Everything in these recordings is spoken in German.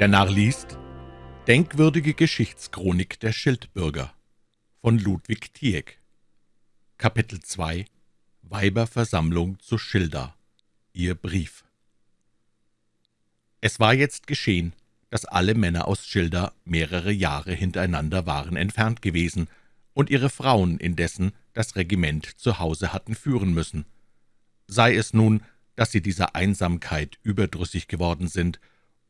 Der Narr liest Denkwürdige Geschichtschronik der Schildbürger von Ludwig Tieck. Kapitel 2 Weiberversammlung zu Schilda. Ihr Brief. Es war jetzt geschehen, dass alle Männer aus Schilda mehrere Jahre hintereinander waren entfernt gewesen und ihre Frauen indessen das Regiment zu Hause hatten führen müssen. Sei es nun, dass sie dieser Einsamkeit überdrüssig geworden sind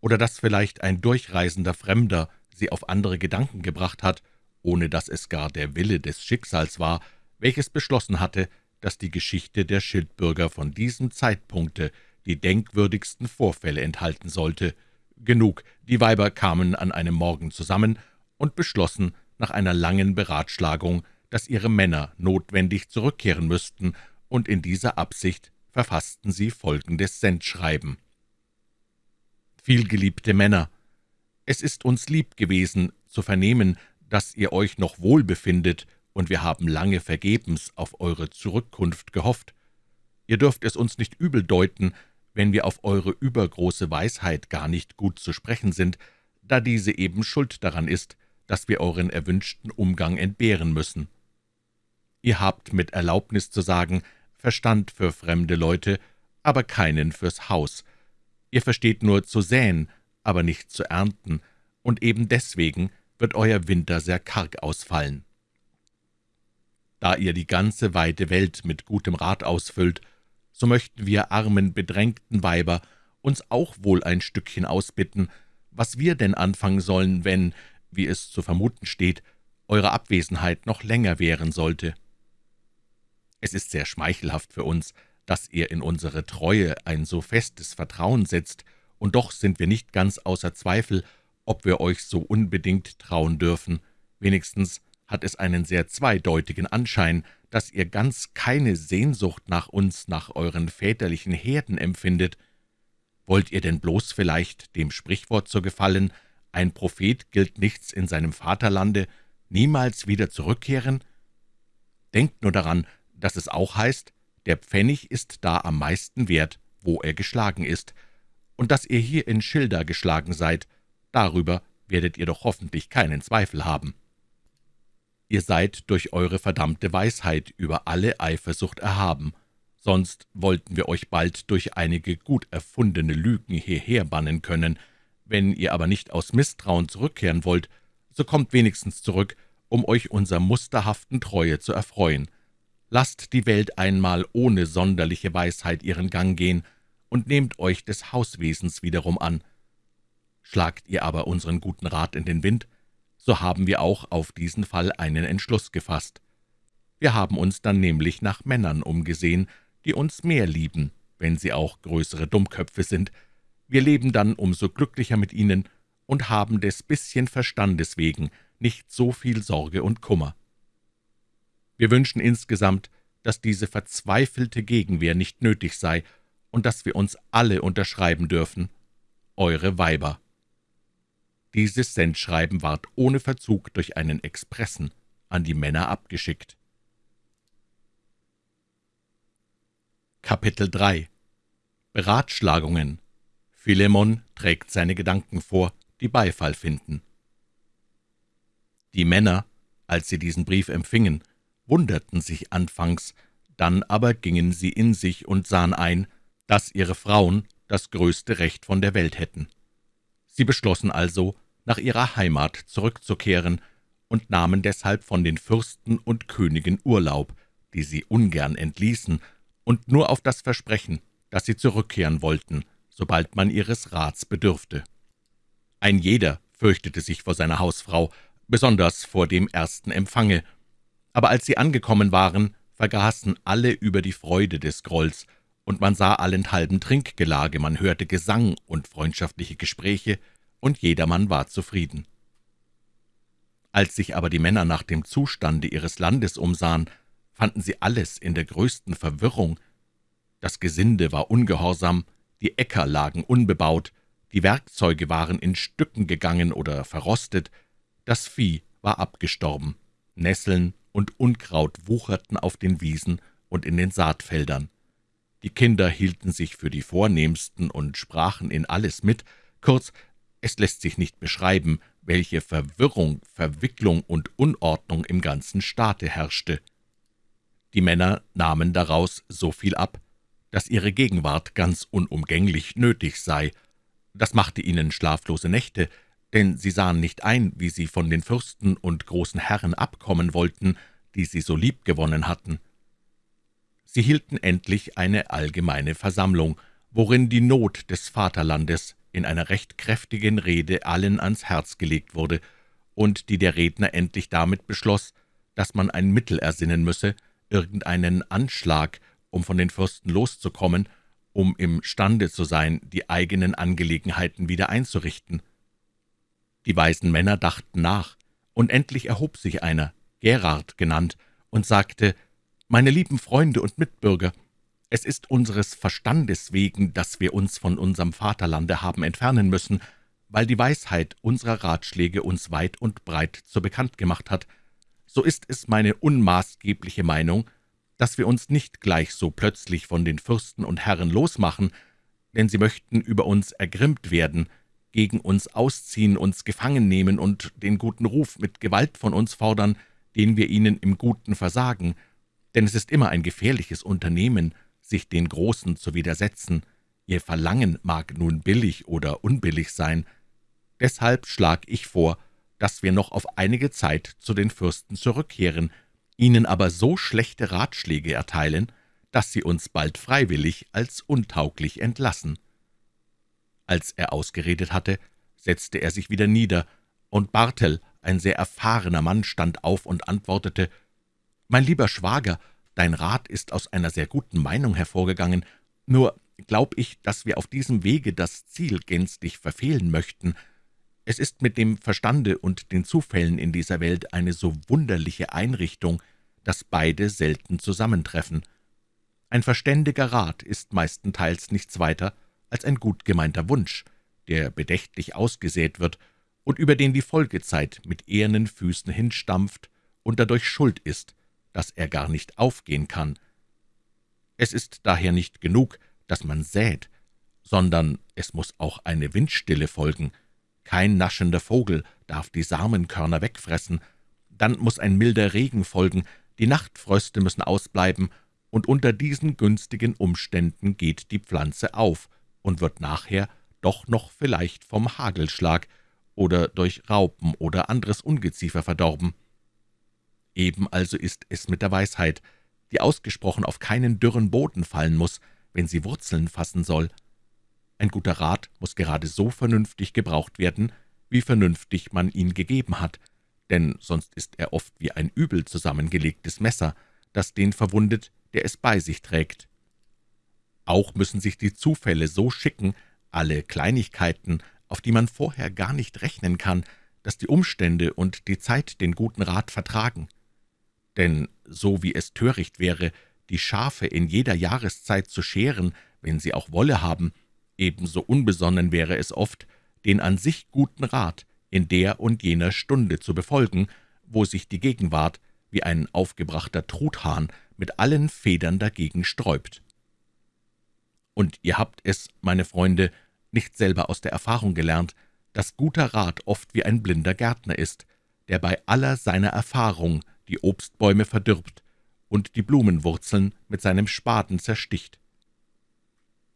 oder dass vielleicht ein durchreisender Fremder sie auf andere Gedanken gebracht hat, ohne dass es gar der Wille des Schicksals war, welches beschlossen hatte, dass die Geschichte der Schildbürger von diesem Zeitpunkte die denkwürdigsten Vorfälle enthalten sollte. Genug, die Weiber kamen an einem Morgen zusammen und beschlossen nach einer langen Beratschlagung, dass ihre Männer notwendig zurückkehren müssten, und in dieser Absicht verfassten sie folgendes Sendschreiben. Vielgeliebte Männer, es ist uns lieb gewesen, zu vernehmen, dass ihr euch noch wohl befindet, und wir haben lange vergebens auf eure Zurückkunft gehofft. Ihr dürft es uns nicht übel deuten, wenn wir auf eure übergroße Weisheit gar nicht gut zu sprechen sind, da diese eben schuld daran ist, dass wir euren erwünschten Umgang entbehren müssen. Ihr habt mit Erlaubnis zu sagen Verstand für fremde Leute, aber keinen fürs Haus, Ihr versteht nur zu säen, aber nicht zu ernten, und eben deswegen wird euer Winter sehr karg ausfallen. Da ihr die ganze weite Welt mit gutem Rat ausfüllt, so möchten wir armen, bedrängten Weiber uns auch wohl ein Stückchen ausbitten, was wir denn anfangen sollen, wenn, wie es zu vermuten steht, eure Abwesenheit noch länger währen sollte. Es ist sehr schmeichelhaft für uns, dass ihr in unsere Treue ein so festes Vertrauen setzt, und doch sind wir nicht ganz außer Zweifel, ob wir euch so unbedingt trauen dürfen. Wenigstens hat es einen sehr zweideutigen Anschein, dass ihr ganz keine Sehnsucht nach uns, nach euren väterlichen Herden empfindet. Wollt ihr denn bloß vielleicht dem Sprichwort zu gefallen, ein Prophet gilt nichts in seinem Vaterlande, niemals wieder zurückkehren? Denkt nur daran, dass es auch heißt, der Pfennig ist da am meisten wert, wo er geschlagen ist, und dass ihr hier in Schilda geschlagen seid, darüber werdet ihr doch hoffentlich keinen Zweifel haben. Ihr seid durch eure verdammte Weisheit über alle Eifersucht erhaben, sonst wollten wir euch bald durch einige gut erfundene Lügen hierher bannen können. Wenn ihr aber nicht aus Misstrauen zurückkehren wollt, so kommt wenigstens zurück, um euch unserer musterhaften Treue zu erfreuen. Lasst die Welt einmal ohne sonderliche Weisheit ihren Gang gehen und nehmt euch des Hauswesens wiederum an. Schlagt ihr aber unseren guten Rat in den Wind, so haben wir auch auf diesen Fall einen Entschluss gefasst. Wir haben uns dann nämlich nach Männern umgesehen, die uns mehr lieben, wenn sie auch größere Dummköpfe sind. Wir leben dann umso glücklicher mit ihnen und haben des bisschen Verstandes wegen nicht so viel Sorge und Kummer. Wir wünschen insgesamt, dass diese verzweifelte Gegenwehr nicht nötig sei und dass wir uns alle unterschreiben dürfen. Eure Weiber. Dieses Sendschreiben ward ohne Verzug durch einen Expressen an die Männer abgeschickt. Kapitel 3 Beratschlagungen Philemon trägt seine Gedanken vor, die Beifall finden. Die Männer, als sie diesen Brief empfingen, wunderten sich anfangs, dann aber gingen sie in sich und sahen ein, dass ihre Frauen das größte Recht von der Welt hätten. Sie beschlossen also, nach ihrer Heimat zurückzukehren und nahmen deshalb von den Fürsten und Königen Urlaub, die sie ungern entließen, und nur auf das Versprechen, dass sie zurückkehren wollten, sobald man ihres Rats bedürfte. Ein jeder fürchtete sich vor seiner Hausfrau, besonders vor dem ersten Empfange, aber als sie angekommen waren, vergaßen alle über die Freude des Grolls, und man sah allenthalben Trinkgelage, man hörte Gesang und freundschaftliche Gespräche, und jedermann war zufrieden. Als sich aber die Männer nach dem Zustande ihres Landes umsahen, fanden sie alles in der größten Verwirrung. Das Gesinde war ungehorsam, die Äcker lagen unbebaut, die Werkzeuge waren in Stücken gegangen oder verrostet, das Vieh war abgestorben, Nesseln und Unkraut wucherten auf den Wiesen und in den Saatfeldern. Die Kinder hielten sich für die Vornehmsten und sprachen in alles mit, kurz, Es lässt sich nicht beschreiben, welche Verwirrung, Verwicklung und Unordnung im ganzen Staate herrschte. Die Männer nahmen daraus so viel ab, dass ihre Gegenwart ganz unumgänglich nötig sei. Das machte ihnen schlaflose Nächte, denn sie sahen nicht ein, wie sie von den Fürsten und großen Herren abkommen wollten, die sie so lieb gewonnen hatten. Sie hielten endlich eine allgemeine Versammlung, worin die Not des Vaterlandes in einer recht kräftigen Rede allen ans Herz gelegt wurde und die der Redner endlich damit beschloss, dass man ein Mittel ersinnen müsse, irgendeinen Anschlag, um von den Fürsten loszukommen, um imstande zu sein, die eigenen Angelegenheiten wieder einzurichten. Die weisen Männer dachten nach, und endlich erhob sich einer, Gerard genannt, und sagte, »Meine lieben Freunde und Mitbürger, es ist unseres Verstandes wegen, dass wir uns von unserem Vaterlande haben entfernen müssen, weil die Weisheit unserer Ratschläge uns weit und breit zu bekannt gemacht hat. So ist es meine unmaßgebliche Meinung, dass wir uns nicht gleich so plötzlich von den Fürsten und Herren losmachen, denn sie möchten über uns ergrimmt werden, gegen uns ausziehen, uns gefangen nehmen und den guten Ruf mit Gewalt von uns fordern, den wir ihnen im Guten versagen, denn es ist immer ein gefährliches Unternehmen, sich den Großen zu widersetzen. Ihr Verlangen mag nun billig oder unbillig sein. Deshalb schlag ich vor, dass wir noch auf einige Zeit zu den Fürsten zurückkehren, ihnen aber so schlechte Ratschläge erteilen, dass sie uns bald freiwillig als untauglich entlassen.« Als er ausgeredet hatte, setzte er sich wieder nieder, und Bartel, ein sehr erfahrener Mann, stand auf und antwortete, »Mein lieber Schwager, Dein Rat ist aus einer sehr guten Meinung hervorgegangen, nur glaub ich, dass wir auf diesem Wege das Ziel gänzlich verfehlen möchten. Es ist mit dem Verstande und den Zufällen in dieser Welt eine so wunderliche Einrichtung, dass beide selten zusammentreffen. Ein verständiger Rat ist meistenteils nichts weiter als ein gut gemeinter Wunsch, der bedächtlich ausgesät wird und über den die Folgezeit mit ehernen Füßen hinstampft und dadurch schuld ist, dass er gar nicht aufgehen kann. Es ist daher nicht genug, dass man sät, sondern es muss auch eine Windstille folgen. Kein naschender Vogel darf die Samenkörner wegfressen, dann muss ein milder Regen folgen, die Nachtfröste müssen ausbleiben, und unter diesen günstigen Umständen geht die Pflanze auf und wird nachher doch noch vielleicht vom Hagelschlag oder durch Raupen oder anderes Ungeziefer verdorben. Eben also ist es mit der Weisheit, die ausgesprochen auf keinen dürren Boden fallen muss, wenn sie Wurzeln fassen soll. Ein guter Rat muss gerade so vernünftig gebraucht werden, wie vernünftig man ihn gegeben hat, denn sonst ist er oft wie ein übel zusammengelegtes Messer, das den verwundet, der es bei sich trägt. Auch müssen sich die Zufälle so schicken, alle Kleinigkeiten, auf die man vorher gar nicht rechnen kann, dass die Umstände und die Zeit den guten Rat vertragen denn so wie es töricht wäre, die Schafe in jeder Jahreszeit zu scheren, wenn sie auch Wolle haben, ebenso unbesonnen wäre es oft, den an sich guten Rat in der und jener Stunde zu befolgen, wo sich die Gegenwart wie ein aufgebrachter Truthahn mit allen Federn dagegen sträubt. Und ihr habt es, meine Freunde, nicht selber aus der Erfahrung gelernt, dass guter Rat oft wie ein blinder Gärtner ist, der bei aller seiner Erfahrung die Obstbäume verdirbt und die Blumenwurzeln mit seinem Spaten zersticht.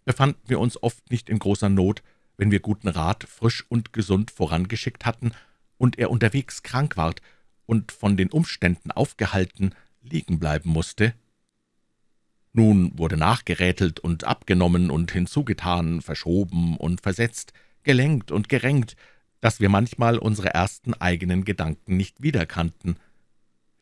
Befanden wir uns oft nicht in großer Not, wenn wir guten Rat frisch und gesund vorangeschickt hatten und er unterwegs krank ward und von den Umständen aufgehalten liegen bleiben musste? Nun wurde nachgerätelt und abgenommen und hinzugetan, verschoben und versetzt, gelenkt und gerenkt, dass wir manchmal unsere ersten eigenen Gedanken nicht wiederkannten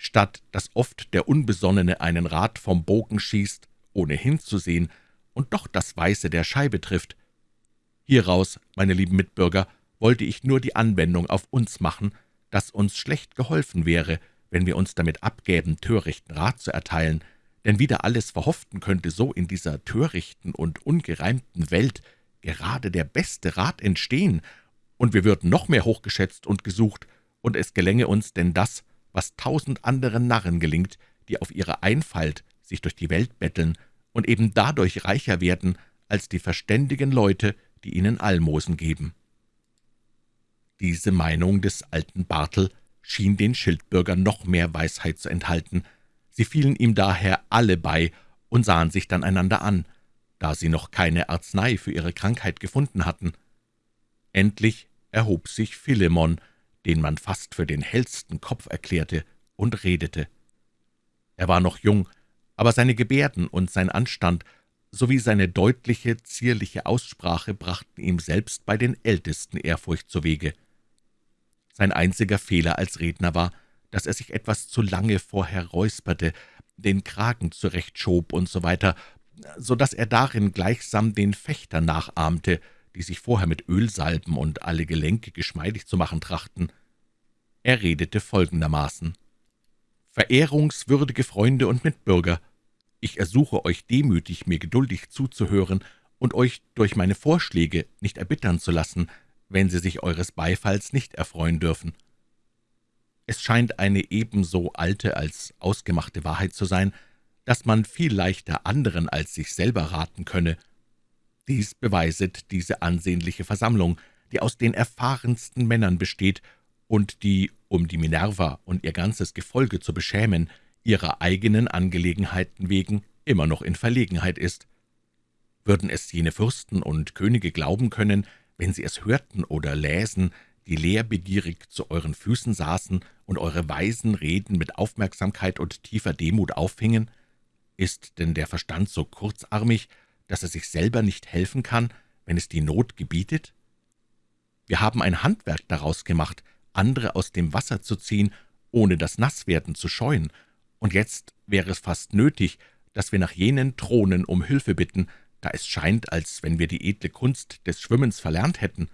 statt dass oft der Unbesonnene einen Rat vom Bogen schießt, ohne hinzusehen, und doch das Weiße der Scheibe trifft. Hieraus, meine lieben Mitbürger, wollte ich nur die Anwendung auf uns machen, dass uns schlecht geholfen wäre, wenn wir uns damit abgäben, törichten Rat zu erteilen, denn wieder alles verhofften könnte so in dieser törichten und ungereimten Welt gerade der beste Rat entstehen, und wir würden noch mehr hochgeschätzt und gesucht, und es gelänge uns denn das, was tausend anderen Narren gelingt, die auf ihre Einfalt sich durch die Welt betteln und eben dadurch reicher werden als die verständigen Leute, die ihnen Almosen geben. Diese Meinung des alten Bartel schien den Schildbürger noch mehr Weisheit zu enthalten. Sie fielen ihm daher alle bei und sahen sich dann einander an, da sie noch keine Arznei für ihre Krankheit gefunden hatten. Endlich erhob sich Philemon, den man fast für den hellsten Kopf erklärte, und redete. Er war noch jung, aber seine Gebärden und sein Anstand sowie seine deutliche, zierliche Aussprache brachten ihm selbst bei den Ältesten Ehrfurcht zuwege. Sein einziger Fehler als Redner war, dass er sich etwas zu lange vorher räusperte, den Kragen zurechtschob und so weiter, so dass er darin gleichsam den Fechter nachahmte, die sich vorher mit Ölsalben und alle Gelenke geschmeidig zu machen trachten. Er redete folgendermaßen. »Verehrungswürdige Freunde und Mitbürger, ich ersuche euch demütig, mir geduldig zuzuhören und euch durch meine Vorschläge nicht erbittern zu lassen, wenn sie sich eures Beifalls nicht erfreuen dürfen. Es scheint eine ebenso alte als ausgemachte Wahrheit zu sein, dass man viel leichter anderen als sich selber raten könne. Dies beweiset diese ansehnliche Versammlung, die aus den erfahrensten Männern besteht und die, um die Minerva und ihr ganzes Gefolge zu beschämen, ihrer eigenen Angelegenheiten wegen immer noch in Verlegenheit ist. Würden es jene Fürsten und Könige glauben können, wenn sie es hörten oder läsen, die lehrbegierig zu euren Füßen saßen und eure weisen Reden mit Aufmerksamkeit und tiefer Demut aufhingen? Ist denn der Verstand so kurzarmig, dass er sich selber nicht helfen kann, wenn es die Not gebietet? Wir haben ein Handwerk daraus gemacht, andere aus dem Wasser zu ziehen, ohne das Nasswerden zu scheuen, und jetzt wäre es fast nötig, dass wir nach jenen Thronen um Hilfe bitten, da es scheint, als wenn wir die edle Kunst des Schwimmens verlernt hätten.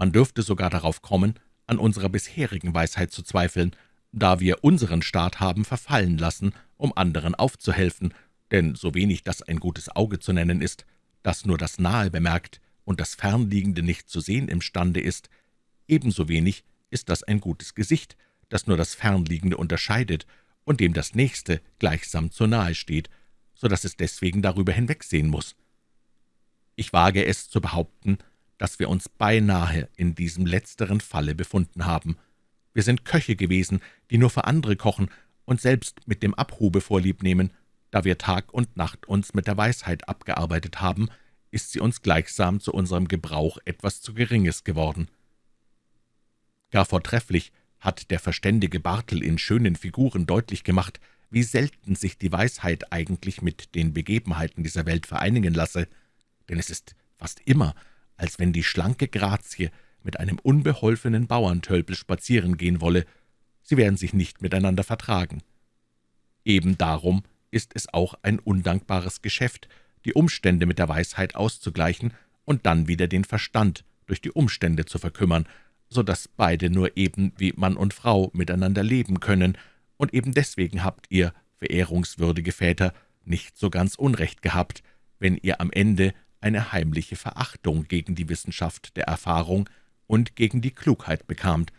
Man dürfte sogar darauf kommen, an unserer bisherigen Weisheit zu zweifeln, da wir unseren Staat haben verfallen lassen, um anderen aufzuhelfen, denn so wenig das ein gutes Auge zu nennen ist, das nur das Nahe bemerkt und das Fernliegende nicht zu sehen imstande ist, ebenso wenig ist das ein gutes Gesicht, das nur das Fernliegende unterscheidet und dem das Nächste gleichsam zu nahe steht, so dass es deswegen darüber hinwegsehen muss. Ich wage es zu behaupten, dass wir uns beinahe in diesem letzteren Falle befunden haben. Wir sind Köche gewesen, die nur für andere kochen und selbst mit dem Abhube vorlieb nehmen. Da wir Tag und Nacht uns mit der Weisheit abgearbeitet haben, ist sie uns gleichsam zu unserem Gebrauch etwas zu Geringes geworden. Gar vortrefflich hat der verständige Bartel in schönen Figuren deutlich gemacht, wie selten sich die Weisheit eigentlich mit den Begebenheiten dieser Welt vereinigen lasse, denn es ist fast immer als wenn die schlanke Grazie mit einem unbeholfenen Bauerntölpel spazieren gehen wolle. Sie werden sich nicht miteinander vertragen. Eben darum ist es auch ein undankbares Geschäft, die Umstände mit der Weisheit auszugleichen und dann wieder den Verstand durch die Umstände zu verkümmern, so dass beide nur eben wie Mann und Frau miteinander leben können, und eben deswegen habt ihr, verehrungswürdige Väter, nicht so ganz Unrecht gehabt, wenn ihr am Ende eine heimliche Verachtung gegen die Wissenschaft der Erfahrung und gegen die Klugheit bekamt,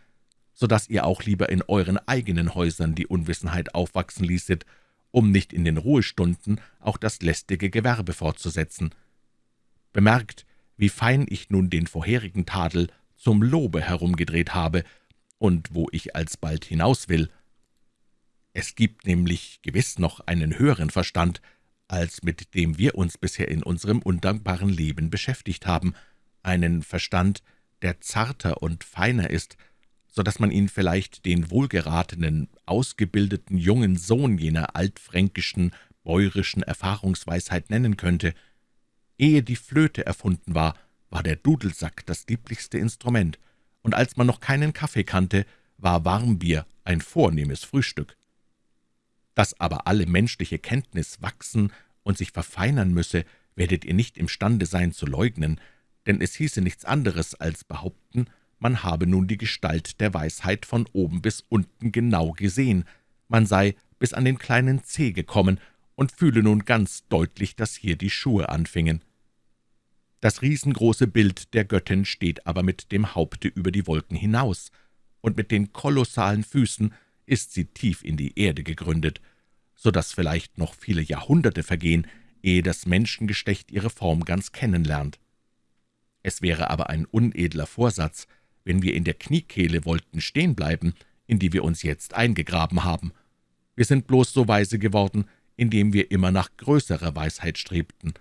so dass ihr auch lieber in euren eigenen Häusern die Unwissenheit aufwachsen ließet, um nicht in den Ruhestunden auch das lästige Gewerbe fortzusetzen. Bemerkt, wie fein ich nun den vorherigen Tadel zum Lobe herumgedreht habe und wo ich alsbald hinaus will. Es gibt nämlich gewiss noch einen höheren Verstand, als mit dem wir uns bisher in unserem undankbaren Leben beschäftigt haben, einen Verstand, der zarter und feiner ist, so dass man ihn vielleicht den wohlgeratenen, ausgebildeten jungen Sohn jener altfränkischen, bäuerischen Erfahrungsweisheit nennen könnte. Ehe die Flöte erfunden war, war der Dudelsack das lieblichste Instrument, und als man noch keinen Kaffee kannte, war Warmbier ein vornehmes Frühstück. Dass aber alle menschliche Kenntnis wachsen und sich verfeinern müsse, werdet ihr nicht imstande sein zu leugnen, denn es hieße nichts anderes als behaupten, man habe nun die Gestalt der Weisheit von oben bis unten genau gesehen, man sei bis an den kleinen Zeh gekommen und fühle nun ganz deutlich, dass hier die Schuhe anfingen. Das riesengroße Bild der Göttin steht aber mit dem Haupte über die Wolken hinaus, und mit den kolossalen Füßen ist sie tief in die Erde gegründet, so dass vielleicht noch viele Jahrhunderte vergehen, ehe das Menschengeschlecht ihre Form ganz kennenlernt. Es wäre aber ein unedler Vorsatz, wenn wir in der Kniekehle wollten stehen bleiben, in die wir uns jetzt eingegraben haben. Wir sind bloß so weise geworden, indem wir immer nach größerer Weisheit strebten.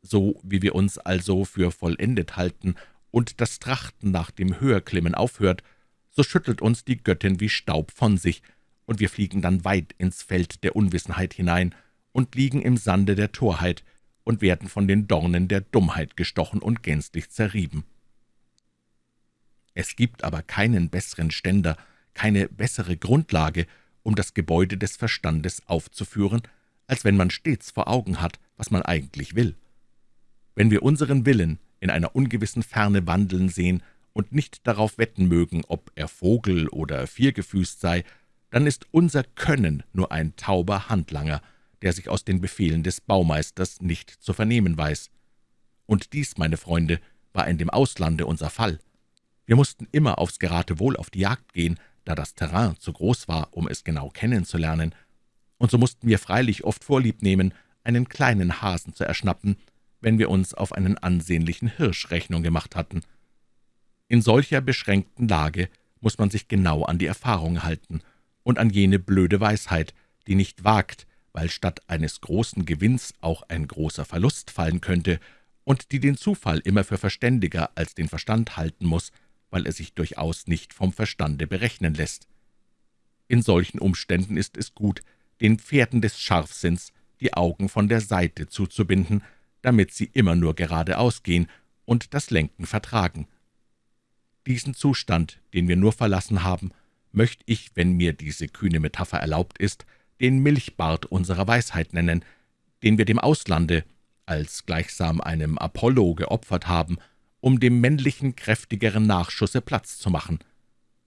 So wie wir uns also für vollendet halten und das Trachten nach dem Höherklimmen aufhört, so schüttelt uns die Göttin wie Staub von sich, und wir fliegen dann weit ins Feld der Unwissenheit hinein und liegen im Sande der Torheit und werden von den Dornen der Dummheit gestochen und gänzlich zerrieben. Es gibt aber keinen besseren Ständer, keine bessere Grundlage, um das Gebäude des Verstandes aufzuführen, als wenn man stets vor Augen hat, was man eigentlich will. Wenn wir unseren Willen in einer ungewissen Ferne wandeln sehen und nicht darauf wetten mögen, ob er Vogel oder viergefüßt sei, dann ist unser Können nur ein tauber Handlanger, der sich aus den Befehlen des Baumeisters nicht zu vernehmen weiß. Und dies, meine Freunde, war in dem Auslande unser Fall. Wir mussten immer aufs Geratewohl auf die Jagd gehen, da das Terrain zu groß war, um es genau kennenzulernen, und so mussten wir freilich oft Vorlieb nehmen, einen kleinen Hasen zu erschnappen, wenn wir uns auf einen ansehnlichen Hirsch Rechnung gemacht hatten. In solcher beschränkten Lage muss man sich genau an die Erfahrung halten und an jene blöde Weisheit, die nicht wagt, weil statt eines großen Gewinns auch ein großer Verlust fallen könnte, und die den Zufall immer für verständiger als den Verstand halten muss, weil er sich durchaus nicht vom Verstande berechnen lässt. In solchen Umständen ist es gut, den Pferden des Scharfsinns die Augen von der Seite zuzubinden, damit sie immer nur geradeaus gehen und das Lenken vertragen. Diesen Zustand, den wir nur verlassen haben, möchte ich, wenn mir diese kühne Metapher erlaubt ist, den Milchbart unserer Weisheit nennen, den wir dem Auslande als gleichsam einem Apollo geopfert haben, um dem männlichen, kräftigeren Nachschusse Platz zu machen.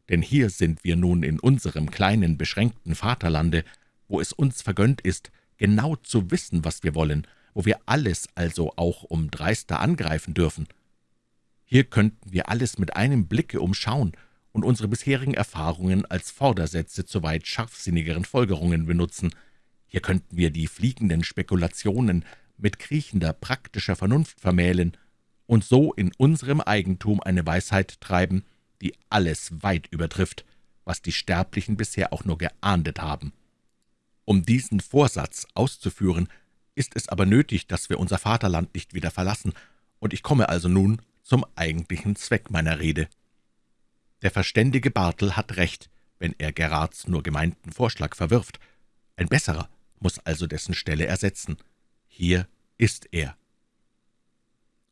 Denn hier sind wir nun in unserem kleinen, beschränkten Vaterlande, wo es uns vergönnt ist, genau zu wissen, was wir wollen, wo wir alles also auch um dreister angreifen dürfen. Hier könnten wir alles mit einem Blicke umschauen und unsere bisherigen Erfahrungen als Vordersätze zu weit scharfsinnigeren Folgerungen benutzen. Hier könnten wir die fliegenden Spekulationen mit kriechender, praktischer Vernunft vermählen und so in unserem Eigentum eine Weisheit treiben, die alles weit übertrifft, was die Sterblichen bisher auch nur geahndet haben. Um diesen Vorsatz auszuführen, ist es aber nötig, dass wir unser Vaterland nicht wieder verlassen, und ich komme also nun zum eigentlichen Zweck meiner Rede. Der verständige Bartel hat recht, wenn er Gerards nur gemeinten Vorschlag verwirft. Ein besserer muss also dessen Stelle ersetzen. Hier ist er.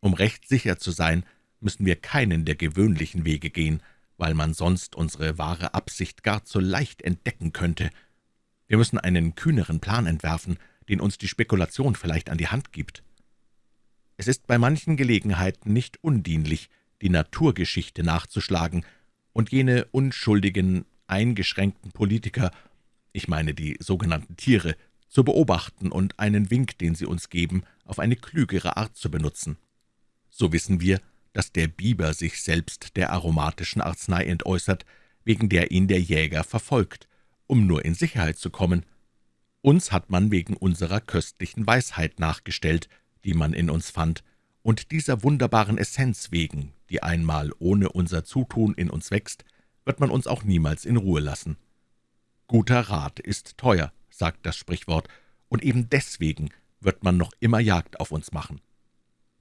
Um recht sicher zu sein, müssen wir keinen der gewöhnlichen Wege gehen, weil man sonst unsere wahre Absicht gar zu leicht entdecken könnte. Wir müssen einen kühneren Plan entwerfen, den uns die Spekulation vielleicht an die Hand gibt. Es ist bei manchen Gelegenheiten nicht undienlich, die Naturgeschichte nachzuschlagen und jene unschuldigen, eingeschränkten Politiker, ich meine die sogenannten Tiere, zu beobachten und einen Wink, den sie uns geben, auf eine klügere Art zu benutzen. So wissen wir, dass der Biber sich selbst der aromatischen Arznei entäußert, wegen der ihn der Jäger verfolgt, um nur in Sicherheit zu kommen. Uns hat man wegen unserer köstlichen Weisheit nachgestellt, die man in uns fand, und dieser wunderbaren Essenz wegen, die einmal ohne unser Zutun in uns wächst, wird man uns auch niemals in Ruhe lassen. Guter Rat ist teuer, sagt das Sprichwort, und eben deswegen wird man noch immer Jagd auf uns machen.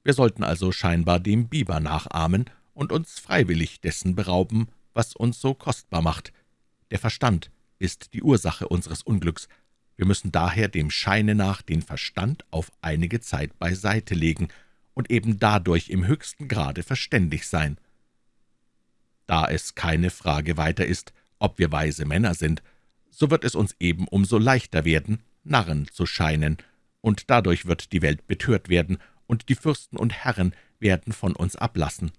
Wir sollten also scheinbar dem Biber nachahmen und uns freiwillig dessen berauben, was uns so kostbar macht. Der Verstand ist die Ursache unseres Unglücks. Wir müssen daher dem Scheine nach den Verstand auf einige Zeit beiseite legen und eben dadurch im höchsten Grade verständig sein. Da es keine Frage weiter ist, ob wir weise Männer sind, so wird es uns eben umso leichter werden, Narren zu scheinen, und dadurch wird die Welt betört werden, und die Fürsten und Herren werden von uns ablassen.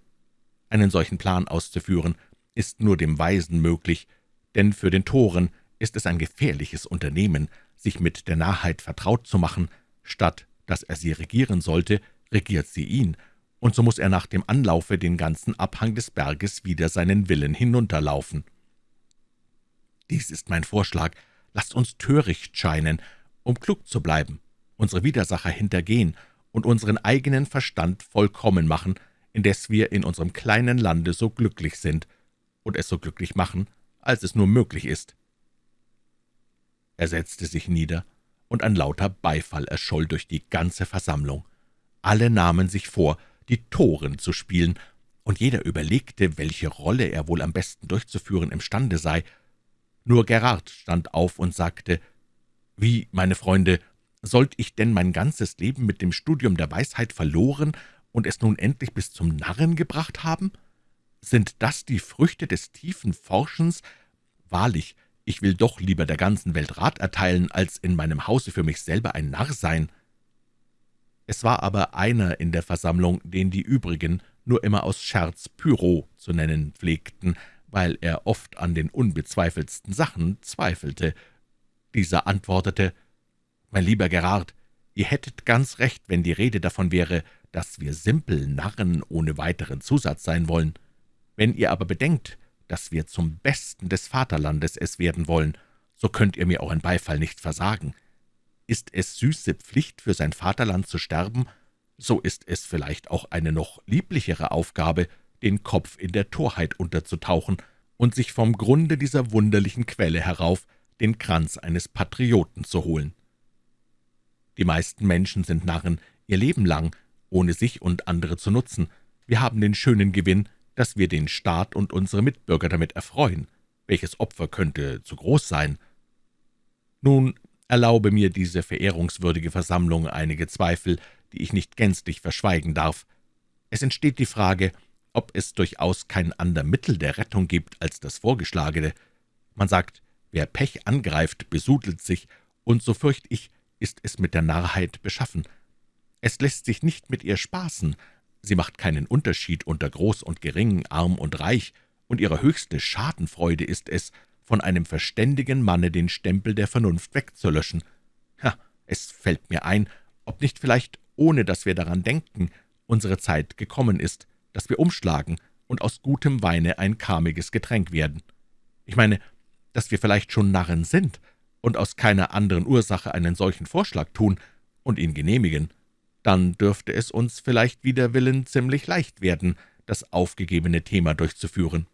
Einen solchen Plan auszuführen, ist nur dem Weisen möglich, denn für den Toren ist es ein gefährliches Unternehmen, sich mit der Narrheit vertraut zu machen, statt dass er sie regieren sollte, regiert sie ihn, und so muss er nach dem Anlaufe den ganzen Abhang des Berges wieder seinen Willen hinunterlaufen. Dies ist mein Vorschlag. Lasst uns töricht scheinen, um klug zu bleiben, unsere Widersacher hintergehen und unseren eigenen Verstand vollkommen machen, indes wir in unserem kleinen Lande so glücklich sind und es so glücklich machen, als es nur möglich ist.« Er setzte sich nieder, und ein lauter Beifall erscholl durch die ganze Versammlung. Alle nahmen sich vor, die Toren zu spielen, und jeder überlegte, welche Rolle er wohl am besten durchzuführen imstande sei. Nur Gerard stand auf und sagte, »Wie, meine Freunde, sollt ich denn mein ganzes Leben mit dem Studium der Weisheit verloren und es nun endlich bis zum Narren gebracht haben? Sind das die Früchte des tiefen Forschens? Wahrlich, ich will doch lieber der ganzen Welt Rat erteilen, als in meinem Hause für mich selber ein Narr sein.« Es war aber einer in der Versammlung, den die übrigen nur immer aus Scherz Pyro zu nennen pflegten, weil er oft an den unbezweifeltsten Sachen zweifelte. Dieser antwortete, »Mein lieber Gerard, ihr hättet ganz recht, wenn die Rede davon wäre, dass wir simpel Narren ohne weiteren Zusatz sein wollen. Wenn ihr aber bedenkt, dass wir zum Besten des Vaterlandes es werden wollen, so könnt ihr mir auch ein Beifall nicht versagen. Ist es süße Pflicht, für sein Vaterland zu sterben, so ist es vielleicht auch eine noch lieblichere Aufgabe, den Kopf in der Torheit unterzutauchen und sich vom Grunde dieser wunderlichen Quelle herauf den Kranz eines Patrioten zu holen. Die meisten Menschen sind Narren ihr Leben lang, ohne sich und andere zu nutzen. Wir haben den schönen Gewinn, dass wir den Staat und unsere Mitbürger damit erfreuen. Welches Opfer könnte zu groß sein? Nun erlaube mir diese verehrungswürdige Versammlung einige Zweifel, die ich nicht gänzlich verschweigen darf. Es entsteht die Frage, ob es durchaus kein ander Mittel der Rettung gibt als das vorgeschlagene. Man sagt, wer Pech angreift, besudelt sich, und so fürcht ich, ist es mit der Narrheit beschaffen. Es lässt sich nicht mit ihr spaßen, sie macht keinen Unterschied unter Groß und Gering, Arm und Reich, und ihre höchste Schadenfreude ist es, von einem verständigen Manne den Stempel der Vernunft wegzulöschen. Ha, es fällt mir ein, ob nicht vielleicht, ohne dass wir daran denken, unsere Zeit gekommen ist, dass wir umschlagen und aus gutem Weine ein karmiges Getränk werden. Ich meine, dass wir vielleicht schon Narren sind und aus keiner anderen Ursache einen solchen Vorschlag tun und ihn genehmigen, dann dürfte es uns vielleicht wider Willen ziemlich leicht werden, das aufgegebene Thema durchzuführen.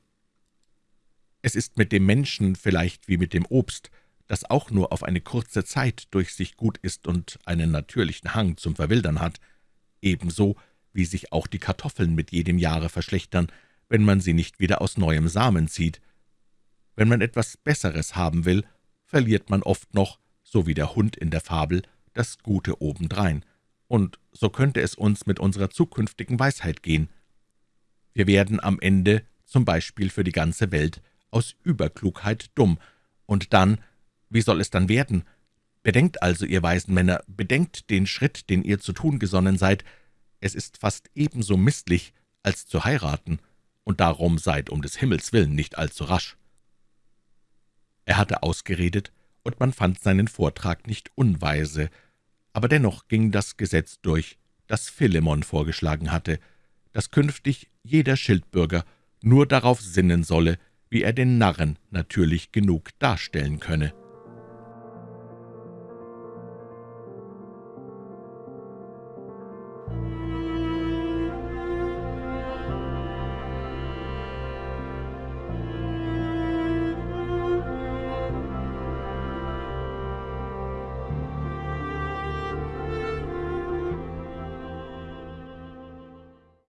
Es ist mit dem Menschen vielleicht wie mit dem Obst, das auch nur auf eine kurze Zeit durch sich gut ist und einen natürlichen Hang zum Verwildern hat, ebenso wie sich auch die Kartoffeln mit jedem Jahre verschlechtern, wenn man sie nicht wieder aus neuem Samen zieht. Wenn man etwas Besseres haben will, verliert man oft noch, so wie der Hund in der Fabel, das Gute obendrein. Und so könnte es uns mit unserer zukünftigen Weisheit gehen. Wir werden am Ende, zum Beispiel für die ganze Welt, aus Überklugheit dumm, und dann, wie soll es dann werden? Bedenkt also, ihr weisen Männer, bedenkt den Schritt, den ihr zu tun gesonnen seid. Es ist fast ebenso misslich, als zu heiraten, und darum seid um des Himmels willen nicht allzu rasch.« Er hatte ausgeredet, und man fand seinen Vortrag nicht unweise, aber dennoch ging das Gesetz durch, das Philemon vorgeschlagen hatte, dass künftig jeder Schildbürger nur darauf sinnen solle, wie er den Narren natürlich genug darstellen könne.